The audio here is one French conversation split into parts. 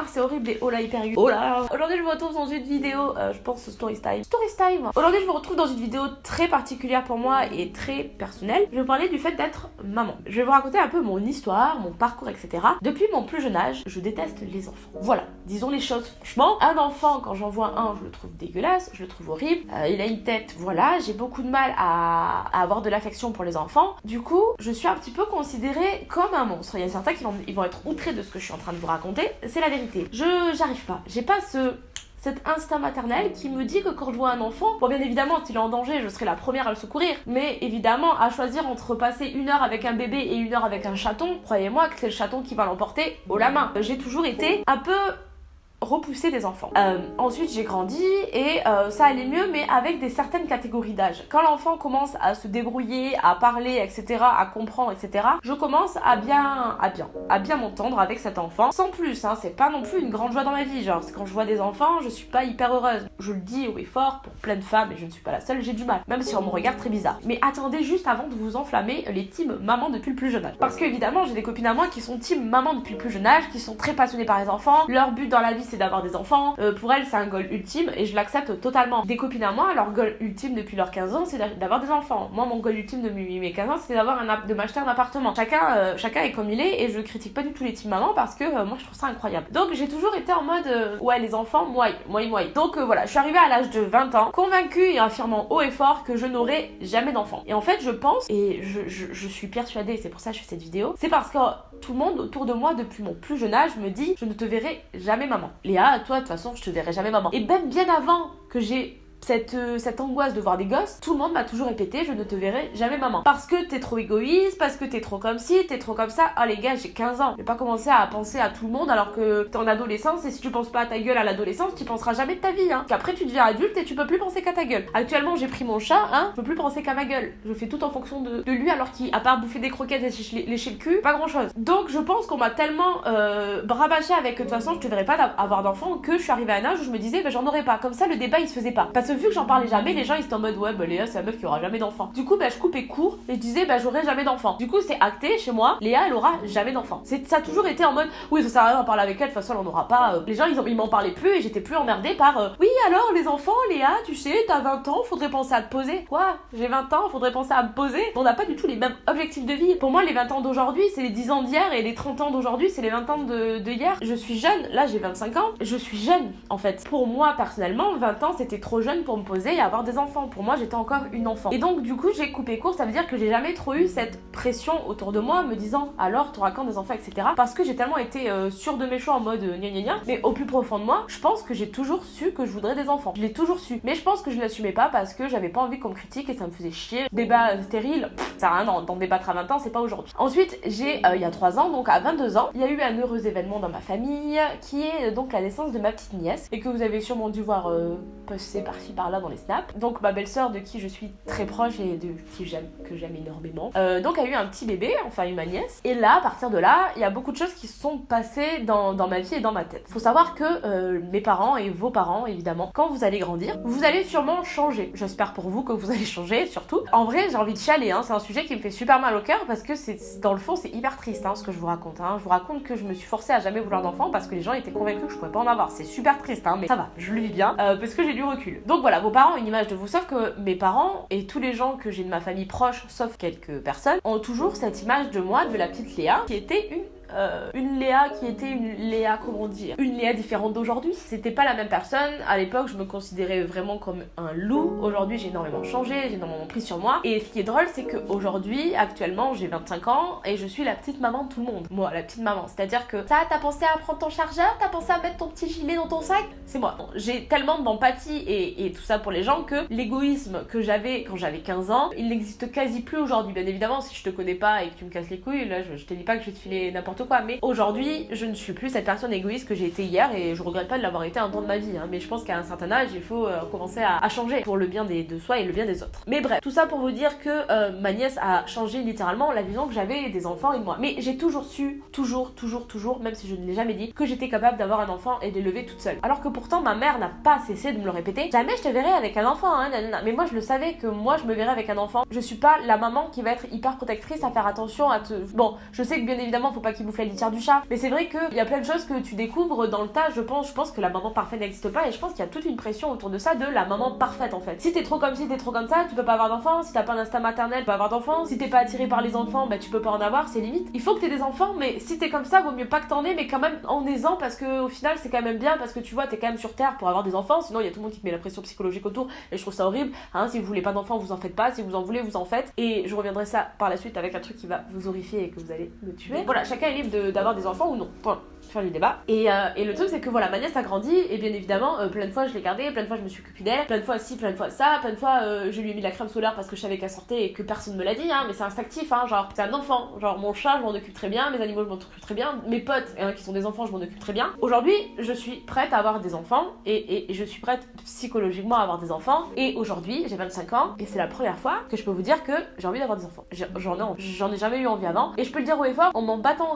ah c'est horrible et oh là hyper Oh là Aujourd'hui je vous retrouve dans une vidéo, euh, je pense story time. Story time Aujourd'hui je vous retrouve dans une vidéo très particulière pour moi et très personnelle. Je vais vous parler du fait d'être maman. Je vais vous raconter un peu mon histoire, mon parcours, etc. Depuis mon plus jeune âge, je déteste les enfants. Voilà, disons les choses franchement. Un enfant, quand j'en vois un, je le trouve dégueulasse, je le trouve horrible. Euh, il a une tête, voilà, j'ai beaucoup de mal à, à avoir de l'affection pour les enfants. Du coup, je suis un petit peu considérée comme un monstre. Il y a certains qui vont, ils vont être outrés de ce que je suis en train de vous raconter. C'est la vérité. Je j'arrive pas. J'ai pas ce cet instinct maternel qui me dit que quand je vois un enfant, bon bien évidemment s'il est en danger, je serai la première à le secourir, mais évidemment à choisir entre passer une heure avec un bébé et une heure avec un chaton, croyez-moi que c'est le chaton qui va l'emporter haut la main. J'ai toujours été un peu repousser des enfants. Euh, ensuite, j'ai grandi et euh, ça allait mieux, mais avec des certaines catégories d'âge. Quand l'enfant commence à se débrouiller, à parler, etc., à comprendre, etc., je commence à bien, à bien, à bien m'entendre avec cet enfant. Sans plus, hein, c'est pas non plus une grande joie dans ma vie. Genre, quand je vois des enfants, je suis pas hyper heureuse. Je le dis haut et fort pour plein de femmes, et je ne suis pas la seule, j'ai du mal. Même si on me regarde très bizarre. Mais attendez juste avant de vous enflammer les teams maman depuis le plus jeune âge. Parce que évidemment, j'ai des copines à moi qui sont team maman depuis le plus jeune âge, qui sont très passionnées par les enfants. Leur but dans la vie, c'est d'avoir des enfants. Euh, pour elles, c'est un goal ultime et je l'accepte totalement. Des copines à moi, leur goal ultime depuis leurs 15 ans, c'est d'avoir des enfants. Moi, mon goal ultime depuis mes 15 ans, c'est d'avoir un de m'acheter un appartement. Chacun, euh, chacun est comme il est et je critique pas du tout les team mamans parce que euh, moi, je trouve ça incroyable. Donc, j'ai toujours été en mode ouais, les enfants, moi, moi, moi. Donc, voilà, je suis arrivée à l'âge de 20 ans, convaincue et affirmant haut et fort que je n'aurai jamais d'enfants. Et en fait, je pense et je, je, je suis persuadée, c'est pour ça que je fais cette vidéo, c'est parce que tout le monde autour de moi depuis mon plus jeune âge me dit je ne te verrai jamais maman. Léa, toi de toute façon je te verrai jamais maman. Et même bien avant que j'ai cette, euh, cette angoisse de voir des gosses, tout le monde m'a toujours répété je ne te verrai jamais maman. Parce que t'es trop égoïste, parce que t'es trop comme ci, t'es trop comme ça. Oh les gars, j'ai 15 ans. Je pas commencer à penser à tout le monde alors que t'es en adolescence et si tu penses pas à ta gueule à l'adolescence, tu penseras jamais de ta vie. Hein. Qu'après tu deviens adulte et tu peux plus penser qu'à ta gueule. Actuellement, j'ai pris mon chat, hein, je peux plus penser qu'à ma gueule. Je fais tout en fonction de, de lui alors qu'il, à part bouffer des croquettes et lécher le cul, pas grand chose. Donc je pense qu'on m'a tellement euh, brabaché avec de toute façon je te verrai pas avoir d'enfant que je suis arrivée à un âge où je me disais bah, j'en aurais pas. Comme ça le débat il se faisait pas. Vu que j'en parlais jamais, les gens ils étaient en mode ouais bah Léa c'est la meuf qui aura jamais d'enfant. Du coup bah je coupais court et je disais bah j'aurai jamais d'enfant. Du coup c'est acté chez moi, Léa elle aura jamais d'enfant. Ça a toujours été en mode oui ça sert à rien d'en parler avec elle, de toute façon on n'aura pas. Euh. Les gens ils, m'en parlaient plus et j'étais plus emmerdée par euh, oui alors les enfants Léa tu sais t'as 20 ans faudrait penser à te poser. Quoi? J'ai 20 ans faudrait penser à me poser? On n'a pas du tout les mêmes objectifs de vie. Pour moi les 20 ans d'aujourd'hui c'est les 10 ans d'hier et les 30 ans d'aujourd'hui c'est les 20 ans de, de hier. Je suis jeune, là j'ai 25 ans, je suis jeune en fait. Pour moi personnellement 20 ans c'était trop jeune pour me poser et avoir des enfants. Pour moi, j'étais encore une enfant. Et donc, du coup, j'ai coupé court. Ça veut dire que j'ai jamais trop eu cette pression autour de moi, me disant alors, t'auras quand des enfants, etc. Parce que j'ai tellement été euh, sûre de mes choix en mode euh, gna gna gna. Mais au plus profond de moi, je pense que j'ai toujours su que je voudrais des enfants. Je l'ai toujours su. Mais je pense que je l'assumais pas parce que j'avais pas envie qu'on me critique et ça me faisait chier. Débat stérile, ça sert à rien d'en débattre à 20 ans, c'est pas aujourd'hui. Ensuite, j'ai, euh, il y a 3 ans, donc à 22 ans, il y a eu un heureux événement dans ma famille qui est donc la naissance de ma petite nièce et que vous avez sûrement dû voir passer par-ci par-là dans les snaps. Donc ma belle-sœur de qui je suis très proche et de qui j'aime, que j'aime énormément. Euh, donc a eu un petit bébé, enfin une ma nièce. Et là, à partir de là, il y a beaucoup de choses qui se sont passées dans, dans ma vie et dans ma tête. Faut savoir que euh, mes parents et vos parents, évidemment, quand vous allez grandir, vous allez sûrement changer. J'espère pour vous que vous allez changer, surtout. En vrai, j'ai envie de chialer, hein. c'est un sujet qui me fait super mal au cœur parce que c'est dans le fond, c'est hyper triste hein, ce que je vous raconte. Hein. Je vous raconte que je me suis forcée à jamais vouloir d'enfant parce que les gens étaient convaincus que je pouvais pas en avoir. C'est super triste, hein, mais ça va, je le vis bien euh, parce que j'ai Donc voilà, vos parents ont une image de vous, sauf que mes parents et tous les gens que j'ai de ma famille proche, sauf quelques personnes, ont toujours cette image de moi, de la petite Léa, qui était une euh, une Léa qui était une Léa, comment dire, une Léa différente d'aujourd'hui. C'était pas la même personne. À l'époque, je me considérais vraiment comme un loup. Aujourd'hui, j'ai énormément changé, j'ai énormément pris sur moi. Et ce qui est drôle, c'est qu'aujourd'hui, actuellement, j'ai 25 ans et je suis la petite maman de tout le monde. Moi, la petite maman. C'est-à-dire que ça, t'as pensé à prendre ton chargeur, t'as pensé à mettre ton petit gilet dans ton sac? C'est moi. J'ai tellement d'empathie et, tout ça pour les gens que l'égoïsme que j'avais quand j'avais 15 ans, il n'existe quasi plus aujourd'hui. Bien évidemment, si je te connais pas et que tu me casses les couilles, là, je, je te dis pas que je vais te filer n'importe quoi. Mais aujourd'hui, je ne suis plus cette personne égoïste que j'ai été hier et je regrette pas de l'avoir été un temps de ma vie. Hein. Mais je pense qu'à un certain âge, il faut euh, commencer à, changer pour le bien de soi et le bien des autres. Mais bref, tout ça pour vous dire que euh, ma nièce a changé littéralement la vision que j'avais des enfants et de moi. Mais j'ai toujours su, toujours, toujours, toujours, même si je ne l'ai jamais dit, que j'étais capable d'avoir un enfant et de l'élever toute seule. Alors que pourtant, ma mère n'a pas cessé de me le répéter. Jamais je te verrai avec un enfant, hein, Mais moi, je le savais que moi, je me verrais avec un enfant. Je suis pas la maman qui va être hyper protectrice à faire attention à te. Bon, je sais que bien évidemment, faut pas qu'il la du chat. Mais c'est vrai qu'il y a plein de choses que tu découvres dans le tas, je pense. Je pense que la maman parfaite n'existe pas et je pense qu'il y a toute une pression autour de ça de la maman parfaite en fait. Si t'es trop comme si t'es trop comme ça, tu peux pas avoir d'enfants. Si t'as pas d'instinct maternel, tu peux pas avoir d'enfants. Si t'es pas attiré par les enfants, bah tu peux pas en avoir, c'est limite. Il faut que t'aies des enfants, mais si t'es comme ça, vaut mieux pas que t'en aies, mais quand même en aisant parce que au final c'est quand même bien parce que tu vois, t'es quand même sur terre pour avoir des enfants. Sinon, il y a tout le monde qui te met la pression psychologique autour et je trouve ça horrible. Hein, si vous voulez pas d'enfants, vous en faites pas. Si vous en voulez, vous en faites. Et je reviendrai ça par la suite avec un truc qui va vous horrifier et que vous allez me tuer. Voilà, chacun est d'avoir des enfants ou non. Voilà faire du débat. Et, euh, et le truc, c'est que voilà, ma nièce a grandi, et bien évidemment, euh, plein de fois je l'ai gardée, plein de fois je me suis occupée d'elle, plein de fois ci, plein de fois ça, plein de fois euh, je lui ai mis de la crème solaire parce que je savais qu'elle sortait et que personne me l'a dit, hein, mais c'est instinctif, hein, genre, c'est un enfant. Genre, mon chat, je m'en occupe très bien, mes animaux, je m'en occupe très bien, mes potes qui sont des enfants, je m'en occupe très bien. Aujourd'hui, je suis prête à avoir des enfants, et, et, je suis prête psychologiquement à avoir des enfants, et aujourd'hui, j'ai 25 ans, et c'est la première fois que je peux vous dire que j'ai envie d'avoir des enfants. J'en ai, ai jamais eu envie avant, et je peux le dire haut et fort en m'en battant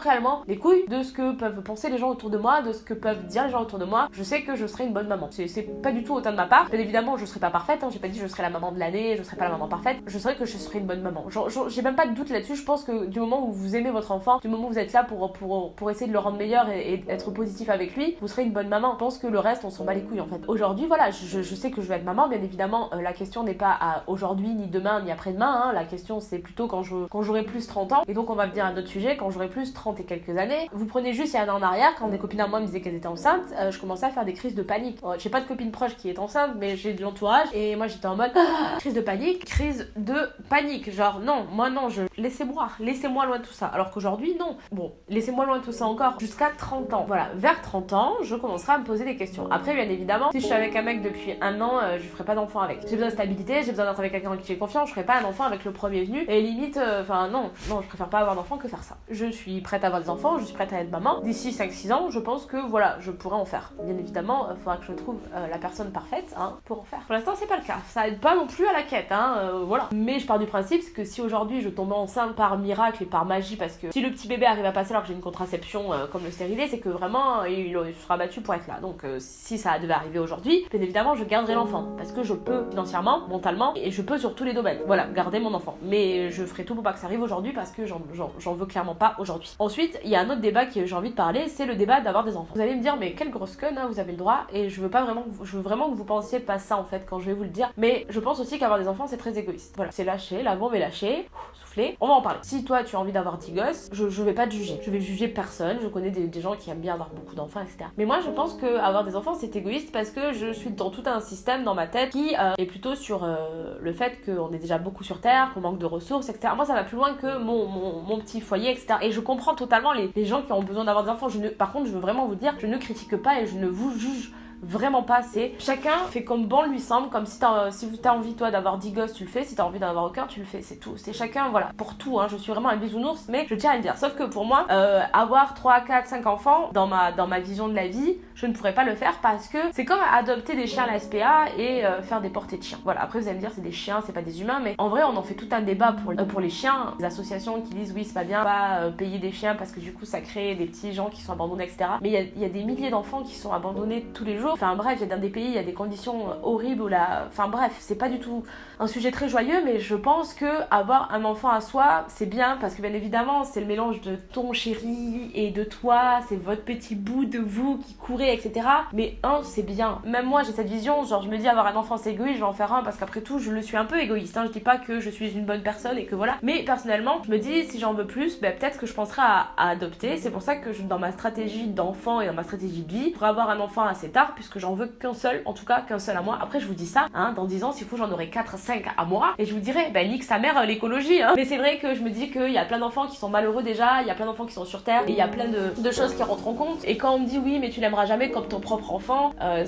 les couilles de ce que peuvent penser les gens autour de moi, de ce que peuvent dire les gens autour de moi, je sais que je serai une bonne maman. C'est pas du tout autant de ma part. Bien évidemment, je serai pas parfaite, hein. j'ai pas dit je serai la maman de l'année, je serai pas la maman parfaite. Je saurais que je serai une bonne maman. J'ai même pas de doute là-dessus. Je pense que du moment où vous aimez votre enfant, du moment où vous êtes là pour, pour, pour essayer de le rendre meilleur et, être positif avec lui, vous serez une bonne maman. Je pense que le reste, on s'en bat les couilles en fait. Aujourd'hui, voilà, je, sais que je vais être maman. Bien évidemment, euh, la question n'est pas à aujourd'hui, ni demain, ni après-demain. Hein. La question, c'est plutôt quand j'aurai quand plus 30 ans. Et donc, on va venir à d'autres sujet quand j'aurai plus 30 quelques années. Vous prenez juste il y a un an en arrière, quand des copines à moi me disaient qu'elles étaient enceintes, euh, je commençais à faire des crises de panique. j'ai pas de copine proche qui est enceinte, mais j'ai de l'entourage. Et moi, j'étais en mode crise de panique, crise de panique. Genre, non, moi, non, je laissez-moi, laissez-moi loin de tout ça. Alors qu'aujourd'hui, non. Bon, laissez-moi loin de tout ça encore jusqu'à 30 ans. Voilà, vers 30 ans, je commencerai à me poser des questions. Après, bien évidemment, si je suis avec un mec depuis un an, euh, je ferai pas d'enfant avec. J'ai besoin de stabilité, j'ai besoin d'être avec quelqu'un en qui j'ai confiance, je ferai pas un enfant avec le premier venu. Et limite, euh, enfin, non, non, je préfère pas avoir d'enfant que faire ça. Je suis prête avoir des enfants, je suis prête à être maman. D'ici 5-6 ans, je pense que voilà, je pourrais en faire. Bien évidemment, il faudra que je trouve euh, la personne parfaite hein, pour en faire. Pour l'instant, c'est pas le cas. Ça aide pas non plus à la quête, hein, euh, voilà. Mais je pars du principe que si aujourd'hui je tombe enceinte par miracle et par magie, parce que si le petit bébé arrive à passer alors que j'ai une contraception euh, comme le stérilet, c'est que vraiment il, sera battu pour être là. Donc si ça devait arriver aujourd'hui, bien évidemment, je garderai l'enfant parce que je peux financièrement, mentalement et je peux sur tous les domaines. Voilà, garder mon enfant. Mais je ferai tout pour pas que ça arrive aujourd'hui parce que j'en veux clairement pas aujourd'hui. Ensuite, il y a un autre débat que j'ai envie de parler, c'est le débat d'avoir des enfants. Vous allez me dire, mais quelle grosse conne, hein, vous avez le droit et je veux pas vraiment, je veux vraiment que vous pensiez pas ça en fait quand je vais vous le dire. Mais je pense aussi qu'avoir des enfants c'est très égoïste. Voilà, c'est lâché, la bombe est lâchée, soufflez, on va en parler. Si toi tu as envie d'avoir 10 gosses, je, vais pas te juger. Je vais juger personne. Je connais des, gens qui aiment bien avoir beaucoup d'enfants, etc. Mais moi je pense que avoir des enfants c'est égoïste parce que je suis dans tout un système dans ma tête qui euh, est plutôt sur euh, le fait qu'on est déjà beaucoup sur Terre, qu'on manque de ressources, etc. Moi ça va plus loin que mon, mon, petit foyer, etc. Et je comprends totalement les, gens qui ont besoin d'avoir des enfants. Par contre, je veux vraiment vous dire, je ne critique pas et je ne vous juge vraiment pas assez. Chacun fait comme bon lui semble, comme si t'as si as envie toi d'avoir 10 gosses, tu le fais, si t'as envie d'en avoir aucun, tu le fais, c'est tout. C'est chacun, voilà, pour tout, hein. je suis vraiment un bisounours, mais je tiens à le dire. Sauf que pour moi, euh, avoir 3, 4, 5 enfants, dans ma, dans ma vision de la vie, je ne pourrais pas le faire parce que c'est comme adopter des chiens à la SPA et euh, faire des portées de chiens. Voilà, après vous allez me dire c'est des chiens, c'est pas des humains, mais en vrai on en fait tout un débat pour, euh, pour les chiens. Des associations qui disent oui c'est pas bien, pas payer des chiens parce que du coup ça crée des petits gens qui sont abandonnés, etc. Mais il y, a des milliers d'enfants qui sont abandonnés tous les jours. Enfin bref, il y a des pays, il y a des conditions horribles ou la... Enfin bref, c'est pas du tout un sujet très joyeux, mais je pense que avoir un enfant à soi, c'est bien parce que bien évidemment, c'est le mélange de ton chéri et de toi, c'est votre petit bout de vous qui courez, etc. Mais un, c'est bien. Même moi, j'ai cette vision, genre je me dis avoir un enfant c'est égoïste, je vais en faire un parce qu'après tout, je le suis un peu égoïste. Hein. Je dis pas que je suis une bonne personne et que voilà. Mais personnellement, je me dis si j'en veux plus, ben, peut-être que je penserai à, adopter. C'est pour ça que dans ma stratégie d'enfant et dans ma stratégie de vie, pour avoir un enfant assez tard, puisque j'en veux qu'un seul, en tout cas qu'un seul à moi. Après, je vous dis ça, hein, dans 10 ans, s'il faut, j'en aurai 4, 5 à moi. Et je vous dirais, ben, nique sa mère, l'écologie. Hein. Mais c'est vrai que je me dis qu'il y a plein d'enfants qui sont malheureux déjà, il y a plein d'enfants qui sont sur Terre, et il y a plein de, choses qui rentrent en compte. Et quand on me dit oui, mais tu l'aimeras jamais comme ton propre enfant, euh,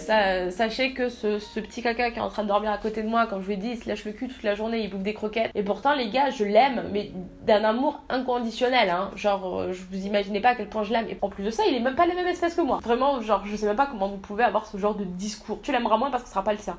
sachez que ce, petit caca qui est en train de dormir à côté de moi, quand je lui ai dit, il se lâche le cul toute la journée, il bouffe des croquettes. Et pourtant, les gars, je l'aime, mais d'un amour inconditionnel. Hein. Genre, euh, je vous imaginez pas à quel point je l'aime. Et en plus de ça, il est même pas la même espèce que moi. Vraiment, genre, je sais même pas comment vous pouvez avoir ce genre de discours. Tu l'aimeras moins parce que ce sera pas le sien.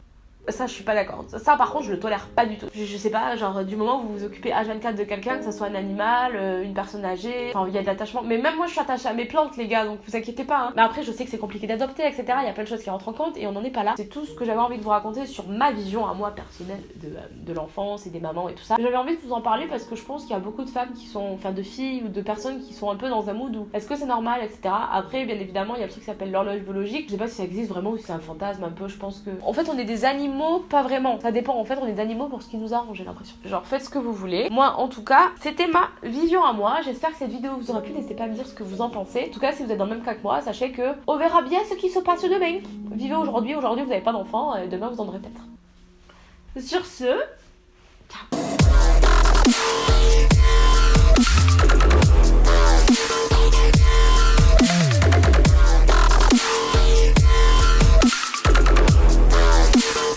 Ça, je suis pas d'accord. Ça, par contre, je le tolère pas du tout. Je, sais pas, genre, du moment où vous vous occupez H24 de quelqu'un, que ce soit un animal, euh, une personne âgée, enfin, il y a de l'attachement. Mais même moi, je suis attachée à mes plantes, les gars, donc vous inquiétez pas. Hein. Mais après, je sais que c'est compliqué d'adopter, etc. Il y a plein de choses qui rentrent en compte et on n'en est pas là. C'est tout ce que j'avais envie de vous raconter sur ma vision à moi personnelle de, euh, de l'enfance et des mamans et tout ça. J'avais envie de vous en parler parce que je pense qu'il y a beaucoup de femmes qui sont, enfin, de filles ou de personnes qui sont un peu dans un mood où est-ce que c'est normal, etc. Après, bien évidemment, il y a le truc qui s'appelle l'horloge biologique. Je sais pas si ça existe vraiment ou si c'est un fantasme un peu. Je pense que. En fait, on est des animaux, pas vraiment ça dépend. En fait, on est des animaux pour ce qui nous arrange, j'ai l'impression. Genre, faites ce que vous voulez. Moi, en tout cas, c'était ma vision à moi. J'espère que cette vidéo vous aura plu. N'hésitez pas à me dire ce que vous en pensez. En tout cas, si vous êtes dans le même cas que moi, sachez que on verra bien ce qui se passe demain. Vivez aujourd'hui. Aujourd'hui, vous n'avez pas d'enfant. Demain, vous en aurez peut-être. Sur ce, ciao